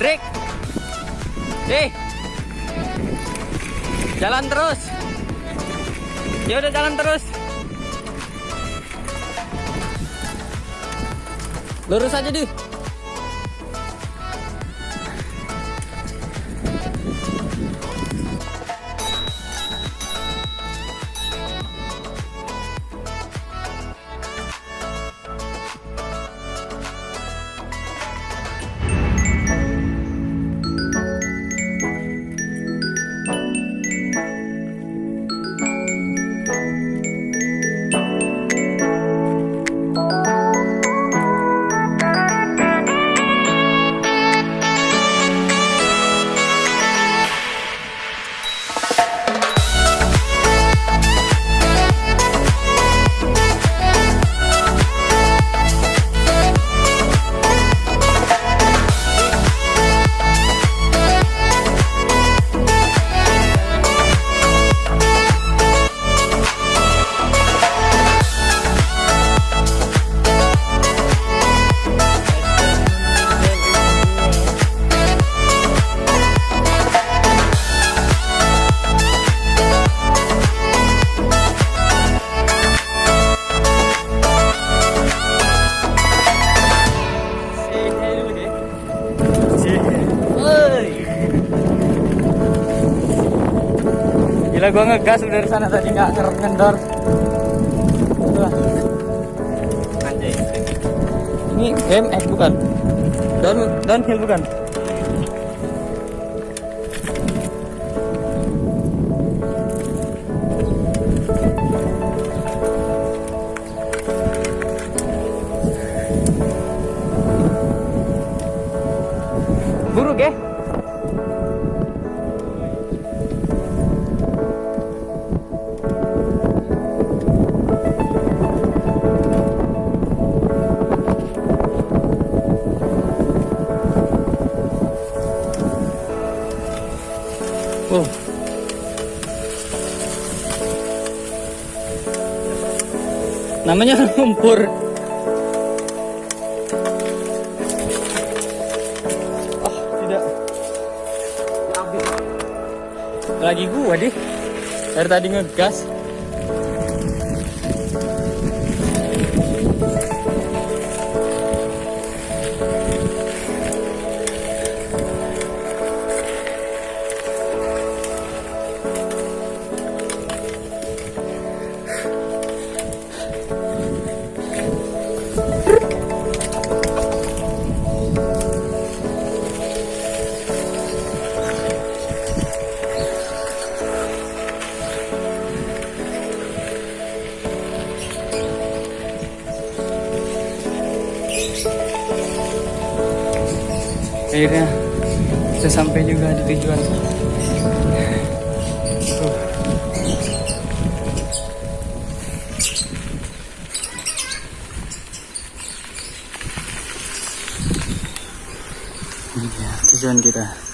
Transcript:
break deh jalan terus. Ya udah jalan terus. Lurus aja deh Gua ngegas dari sana tadi nggak ngerem. Wah. Anjay. Ini BMX bukan? Down downhill bukan? Wow. Namanya lumpur. Oh, tidak. Lagi gua deh. Dari tadi ngegas. Akhirnya bisa sampai juga di tujuan. Tuh. Dia tujuan kita.